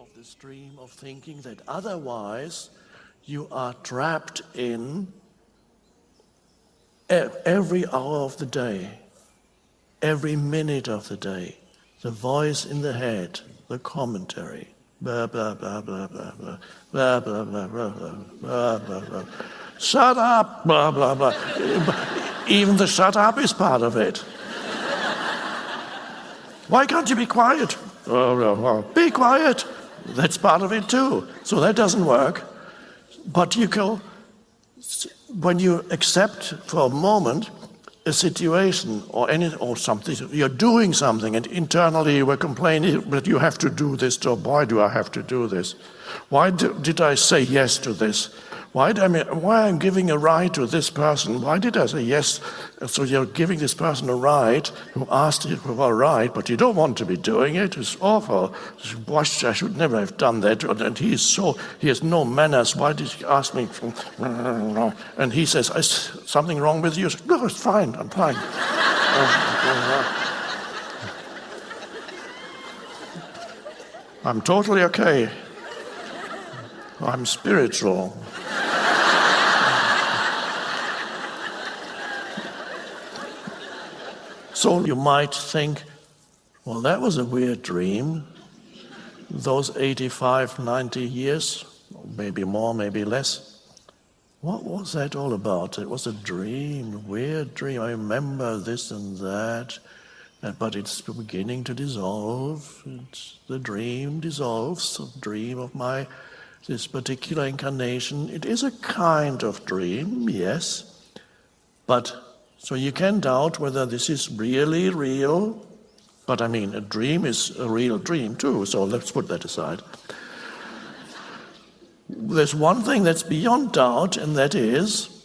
of the stream of thinking that otherwise you are trapped in every hour of the day, every minute of the day, the voice in the head, the commentary, blah, blah, blah, blah, blah, blah, blah, blah, blah, blah, blah, blah, blah. Shut up, blah, blah, blah. Even the shut up is part of it. Why can't you be quiet? Oh, be quiet. That's part of it too. So that doesn't work. But you can, when you accept for a moment a situation or any or something, you're doing something, and internally you were complaining, but you have to do this job. Why do I have to do this? Why do, did I say yes to this? Why, I mean, why I'm giving a ride to this person? Why did I say yes? So you're giving this person a ride who asked you for a ride, but you don't want to be doing it. It's awful. Why, I should never have done that. And he is so, he has no manners. Why did he ask me? And he says, is something wrong with you? no, it's fine. I'm fine. I'm totally okay. I'm spiritual. So you might think, well, that was a weird dream. Those 85, 90 years, maybe more, maybe less. What was that all about? It was a dream, weird dream. I remember this and that, but it's beginning to dissolve. It's, the dream dissolves, the dream of my this particular incarnation. It is a kind of dream, yes, but so you can doubt whether this is really real, but I mean, a dream is a real dream too, so let's put that aside. There's one thing that's beyond doubt, and that is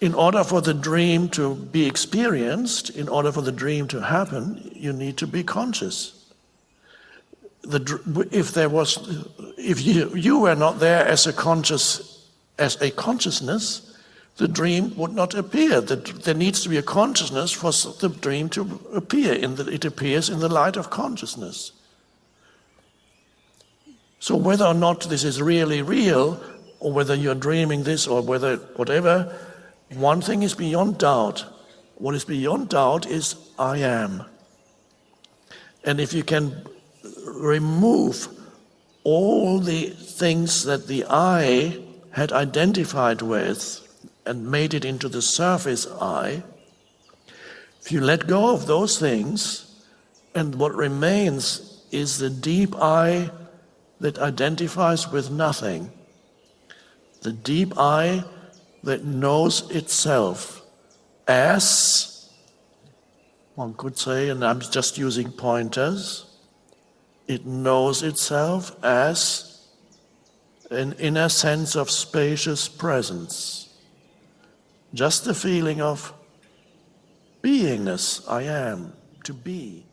in order for the dream to be experienced, in order for the dream to happen, you need to be conscious. The, if there was, if you, you were not there as a conscious, as a consciousness, the dream would not appear. That there needs to be a consciousness for the dream to appear. In the, it appears in the light of consciousness. So whether or not this is really real, or whether you're dreaming this, or whether whatever, one thing is beyond doubt. What is beyond doubt is I am. And if you can remove all the things that the I had identified with, and made it into the surface I, if you let go of those things, and what remains is the deep I that identifies with nothing, the deep I that knows itself as, one could say, and I'm just using pointers, it knows itself as an inner sense of spacious presence just the feeling of beingness, I am, to be.